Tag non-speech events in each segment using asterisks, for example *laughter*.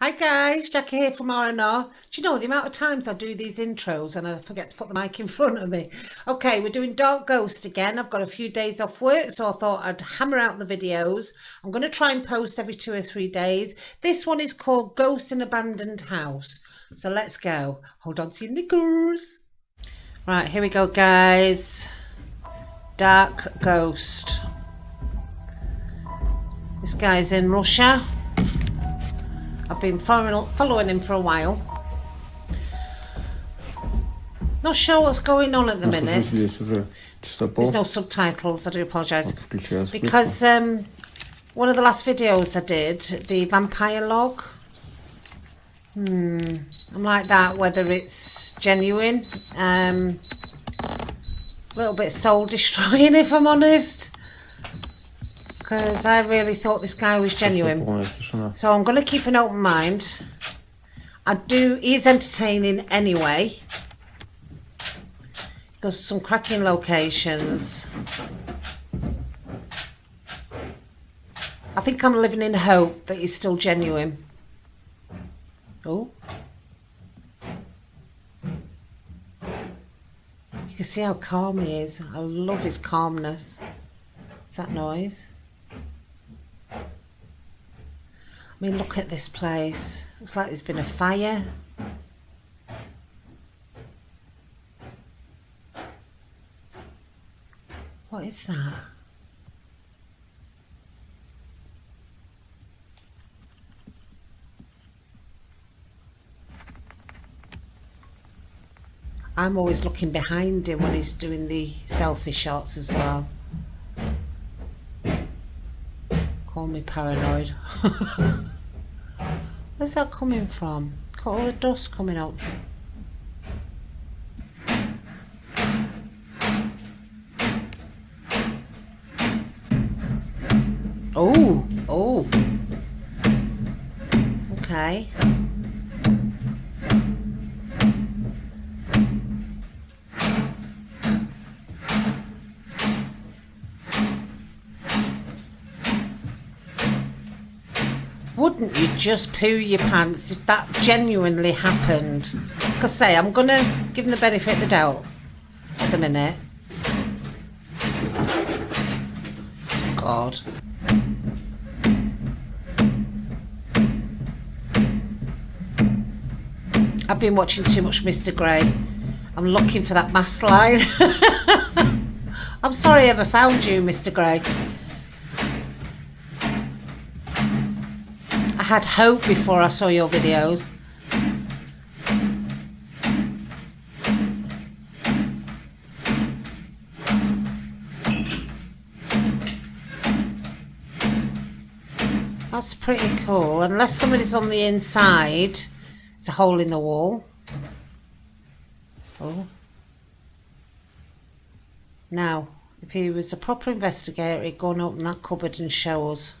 Hi guys, Jackie here from R&R. Do you know the amount of times I do these intros and I forget to put the mic in *laughs* front of me? Okay, we're doing Dark Ghost again. I've got a few days off work, so I thought I'd hammer out the videos. I'm going to try and post every two or three days. This one is called Ghost in Abandoned House. So let's go. Hold on to your knickers. Right, here we go guys. Dark Ghost. This guy's in Russia. I've been following him for a while. Not sure what's going on at the minute. There's no subtitles, I do apologise. Because um, one of the last videos I did, the vampire log, hmm, I'm like that, whether it's genuine, um, a little bit soul destroying *laughs* if I'm honest because I really thought this guy was genuine. So I'm going to keep an open mind. I do, he's entertaining anyway. There's some cracking locations. I think I'm living in hope that he's still genuine. Oh. You can see how calm he is. I love his calmness. Is that noise? I mean, look at this place. Looks like there's been a fire. What is that? I'm always looking behind him when he's doing the selfie shots as well. Me paranoid. *laughs* Where's that coming from? Got all the dust coming up. Oh, oh. Okay. Wouldn't you just poo your pants if that genuinely happened? Because say, I'm going to give them the benefit of the doubt at the minute. God. I've been watching too much Mr. Grey. I'm looking for that mask line. *laughs* I'm sorry I ever found you, Mr. Grey. Had hope before I saw your videos. That's pretty cool. Unless somebody's on the inside, it's a hole in the wall. Oh. Now, if he was a proper investigator, he'd go and open that cupboard and show us.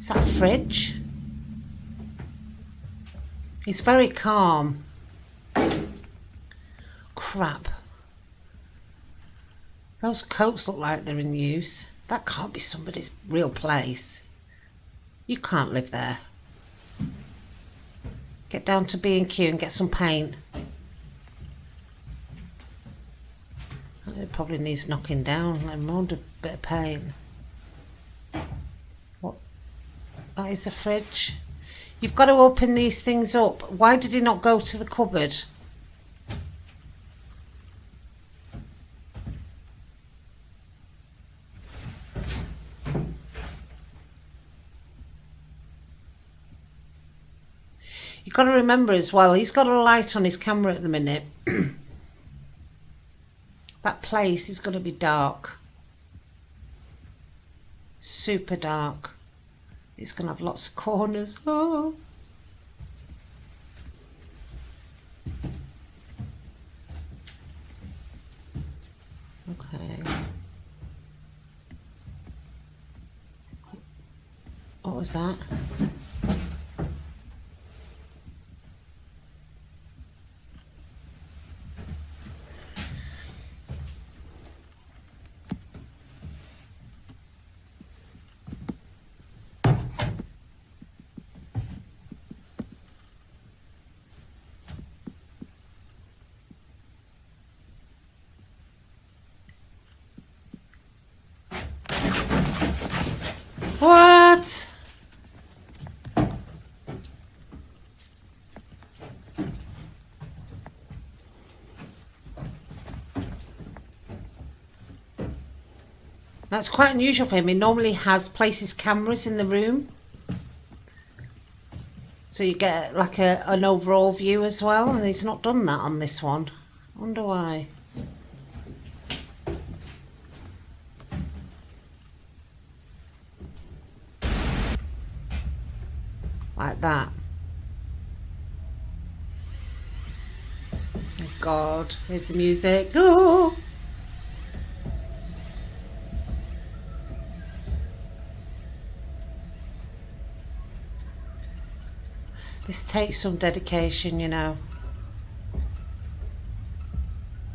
Is that a fridge? He's very calm. Crap. Those coats look like they're in use. That can't be somebody's real place. You can't live there. Get down to B&Q and get some paint. It probably needs knocking down. I'm under a bit of pain. What? That is a fridge. You've got to open these things up. Why did he not go to the cupboard? You've got to remember as well, he's got a light on his camera at the minute. *clears throat* That place is going to be dark. Super dark. It's going to have lots of corners. Oh. Okay. What was that? What? That's quite unusual for him. He normally has places cameras in the room. So you get like a, an overall view as well. And he's not done that on this one. I wonder why. Like that. Oh God, here's the music. Oh! *laughs* This takes some dedication, you know.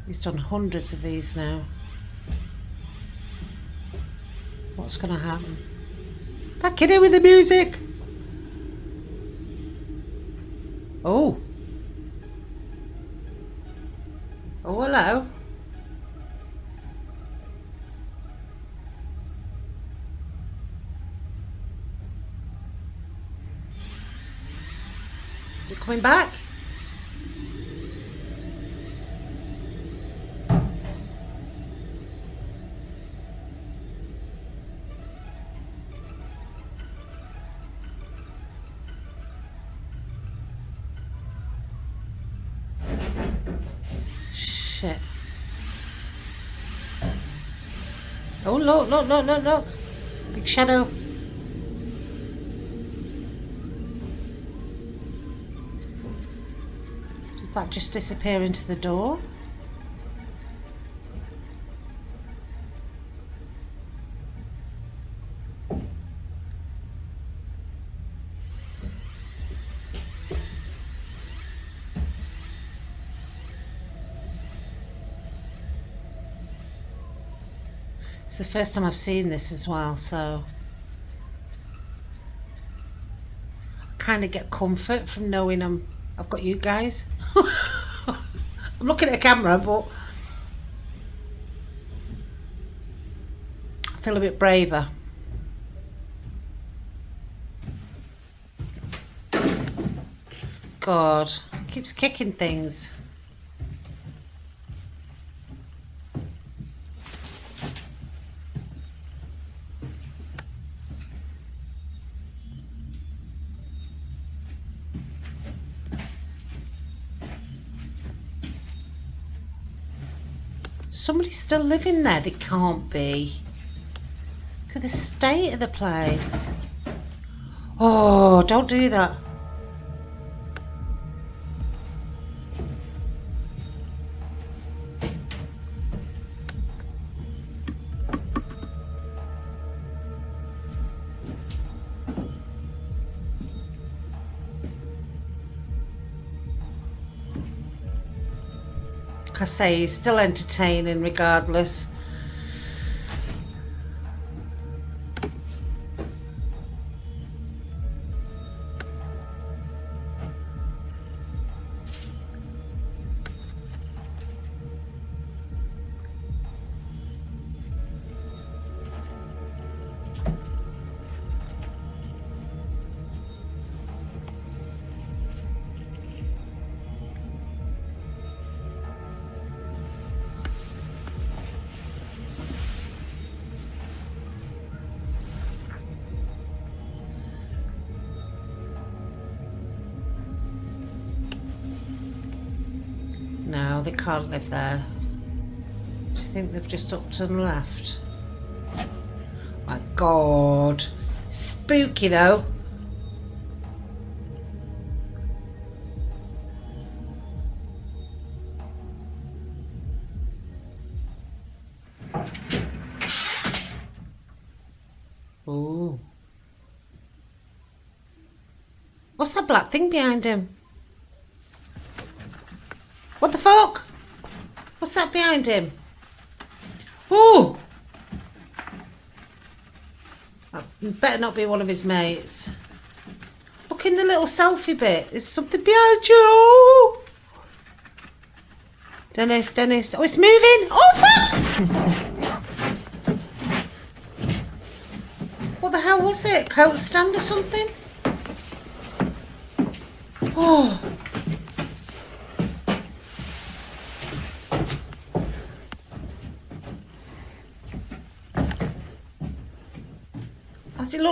He's done hundreds of these now. What's going to happen? Back in here with the music! Oh. Oh, hello. Is it coming back? No, no, no, look. Big shadow. Did that just disappear into the door? It's the first time I've seen this as well, so kind of get comfort from knowing I'm I've got you guys. *laughs* I'm looking at a camera, but I feel a bit braver. God, keeps kicking things. Somebody's still living there. They can't be. Look at the state of the place. Oh, don't do that. I say, he's still entertaining regardless. They can't live there. I think they've just upped and left. My God. Spooky though. Oh. What's that black thing behind him? Fuck? What's that behind him? Oh! That better not be one of his mates. Look in the little selfie bit. There's something behind you. Dennis, Dennis. Oh, it's moving. Oh, *laughs* what the hell was it? Coat stand or something? Oh.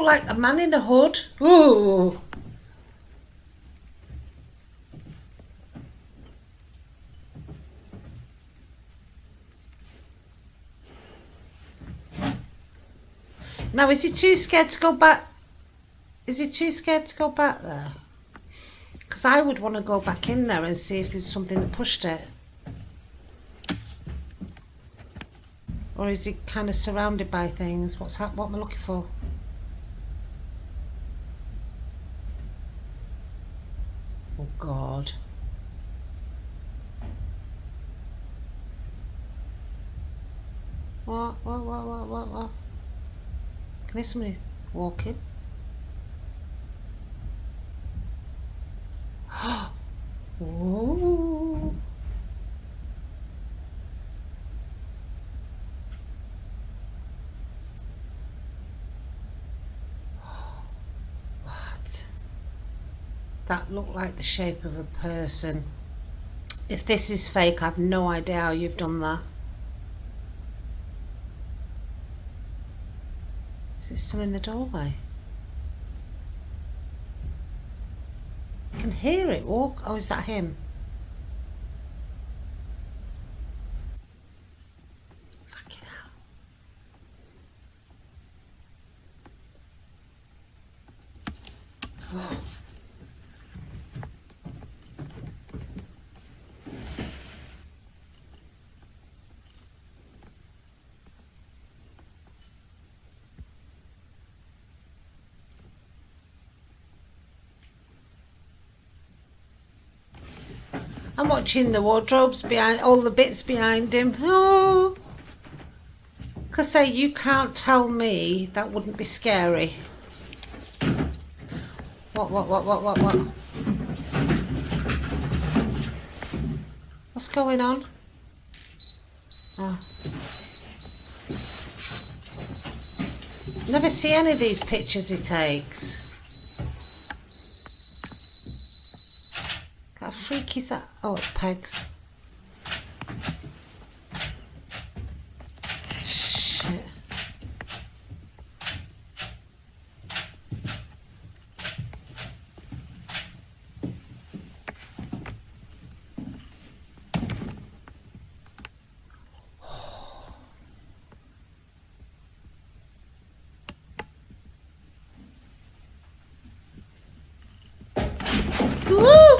Like a man in a hood? Ooh. Now, is he too scared to go back? Is he too scared to go back there? Because I would want to go back in there and see if there's something that pushed it. Or is he kind of surrounded by things? What's that? What am I looking for? Oh God. What? What? What? What? What? What? Can I somebody walking? *gasps* oh. What? Looked like the shape of a person. If this is fake, I've no idea how you've done that. Is it still in the doorway? I can hear it walk. Oh, is that him? Watching the wardrobes behind, all the bits behind him. Oh, because say you can't tell me that wouldn't be scary. What, what, what, what, what, what? What's going on? Oh. Never see any of these pictures he takes. Freaky? Oh, it's pegs. Shit. Ooh!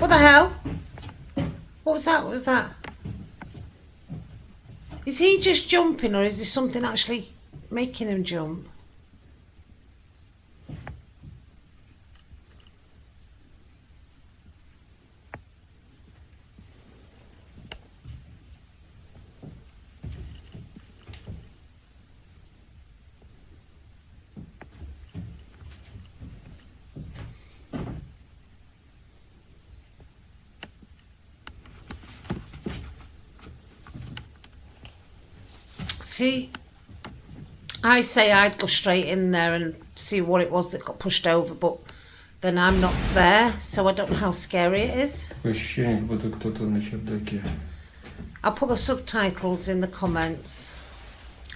What the hell? What was that? What was that? Is he just jumping or is there something actually making him jump? See, I say I'd go straight in there and see what it was that got pushed over, but then I'm not there, so I don't know how scary it is. Такое ощущение, как будто кто-то на чердаке. I'll put the subtitles in the comments.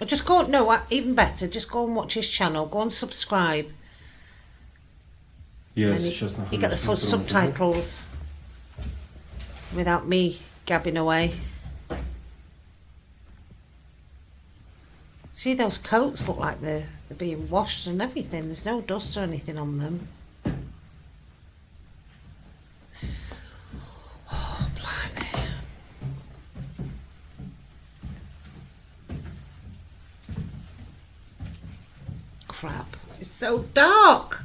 Or just go, no, uh, even better, just go and watch his channel, go and subscribe. Я And you, сейчас you get the full нахожусь на втором этаже. subtitles without me gabbing away. See, those coats look like they're, they're being washed and everything. There's no dust or anything on them. Oh, blimey. Crap. It's so dark.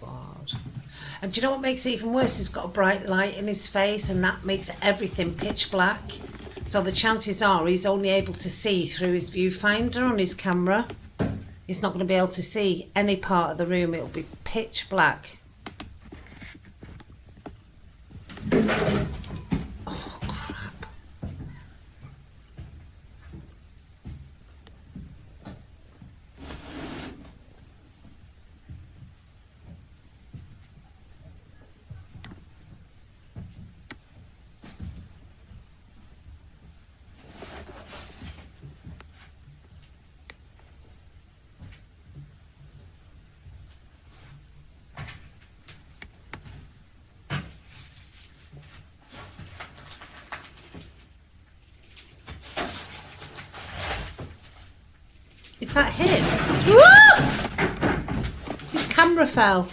God. And do you know what makes it even worse? He's got a bright light in his face, and that makes everything pitch black. So the chances are he's only able to see through his viewfinder on his camera. He's not going to be able to see any part of the room. It'll be pitch black. That him? Woo! His camera fell.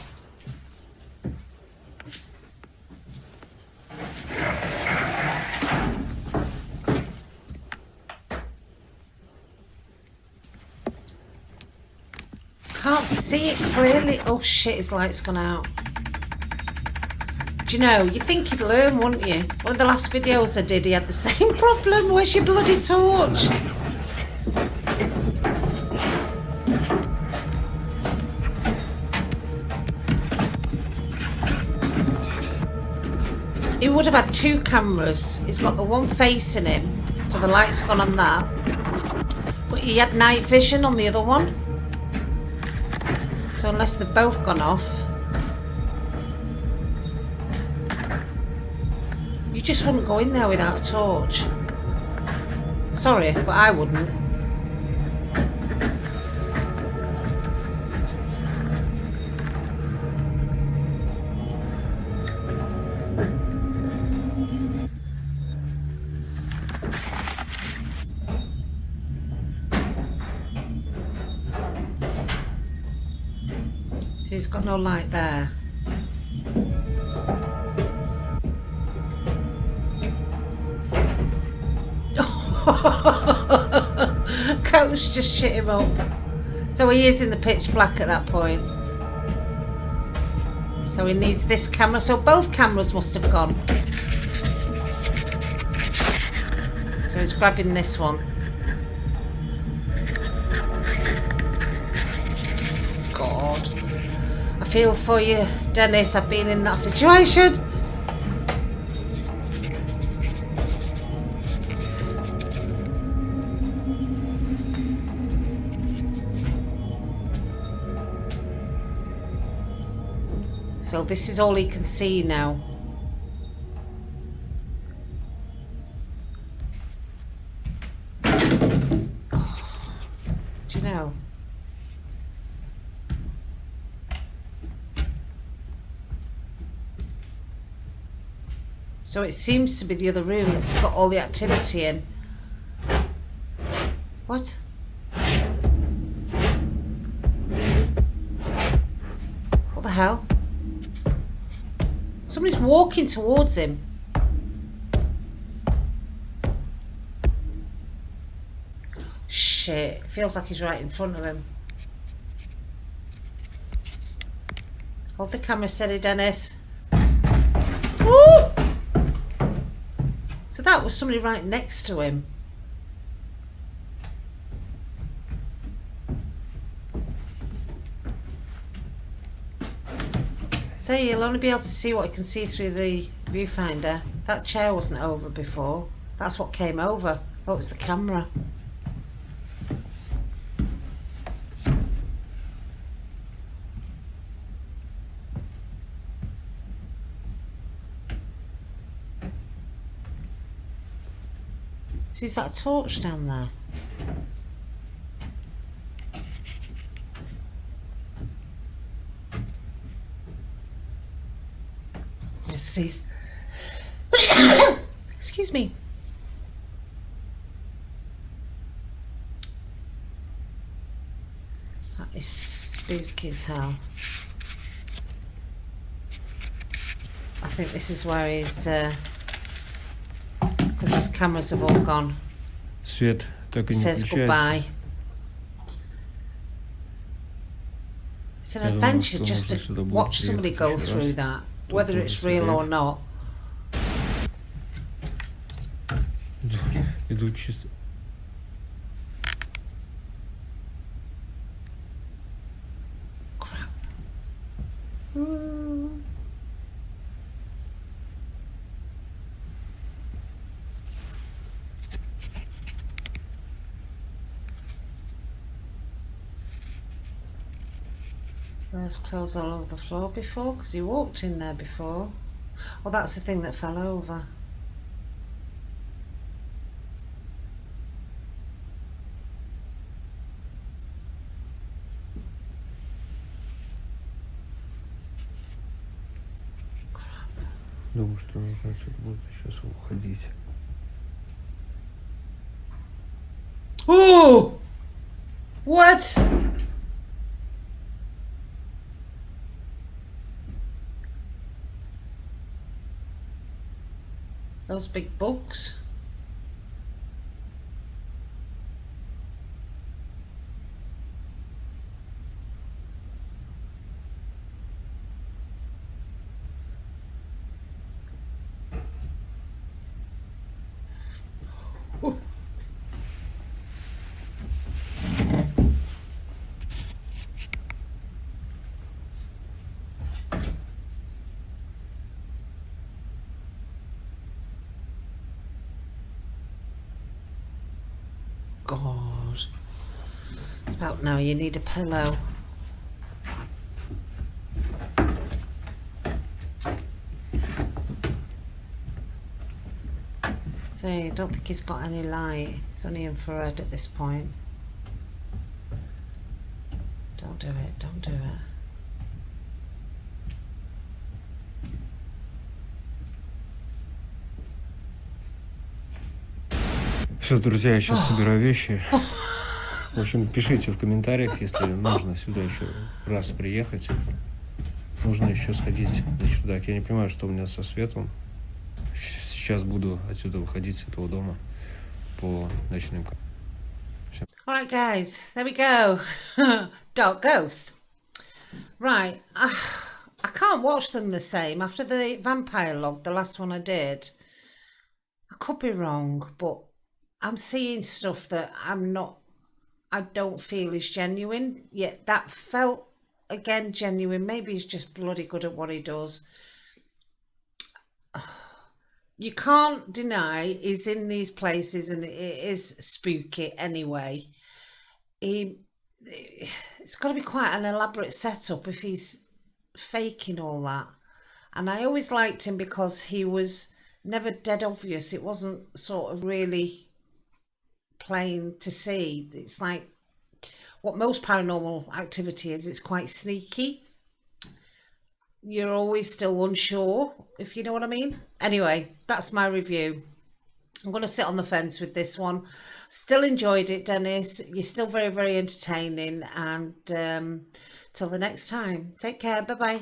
Can't see it clearly. Oh shit, his light's gone out. Do you know, you'd think he'd learn, wouldn't you? One of the last videos I did, he had the *laughs* same problem. Where's your bloody torch? Would have had two cameras. He's got the one facing him, so the light's gone on that. But he had night vision on the other one. So unless they've both gone off. You just wouldn't go in there without a torch. Sorry, but I wouldn't. No light there. *laughs* Coach just shit him up. So he is in the pitch black at that point. So he needs this camera. So both cameras must have gone. So he's grabbing this one. Feel for you, Dennis. I've been in that situation. So this is all he can see now. Do you know? So it seems to be the other room that's got all the activity in. What? What the hell? Somebody's walking towards him. Shit, feels like he's right in front of him. Hold the camera steady, Dennis. Was somebody right next to him. So you'll only be able to see what you can see through the viewfinder. That chair wasn't over before. That's what came over. Oh, it was the camera. So is that a torch down there? Yes, please. *coughs* Excuse me. That is spooky as hell. I think this is where he's, because his cameras have all gone. Свет так и не Says включается. goodbye. It's an Я думаю, adventure что just можно to сюда будет watch somebody приехать go еще through раз. that, Тут whether тоже it's real or цепляешь. not. Иду, иду чисто. There's clothes all over the floor before because he walked in there before. Oh, that's the thing that fell over. Думаю, что нужно отсюда будет сейчас уходить. Oh! What? Those big books. God. It's about now you need a pillow. So I don't think he's got any light. It's only infrared at this point. Don't do it, don't do it. Все, друзья, я сейчас собираю вещи. В общем, пишите в комментариях, если нужно сюда еще раз приехать. Нужно еще сходить на чердак. Я не понимаю, что у меня со светом. Сейчас буду отсюда выходить с этого дома по ночным Alright, guys, there we go. *laughs* Dark Ghost. Right, I, I can't watch them the same. After the Vampire Log, the last one I did, I could be wrong, but I'm seeing stuff that I'm not, I don't feel is genuine. Yet that felt, again, genuine. Maybe he's just bloody good at what he does. *sighs* You can't deny he's in these places and it is spooky anyway he it's got to be quite an elaborate setup if he's faking all that and i always liked him because he was never dead obvious it wasn't sort of really plain to see it's like what most paranormal activity is it's quite sneaky you're always still unsure if you know what i mean anyway that's my review I'm going to sit on the fence with this one. Still enjoyed it, Dennis. You're still very, very entertaining. And um, till the next time, take care. Bye bye.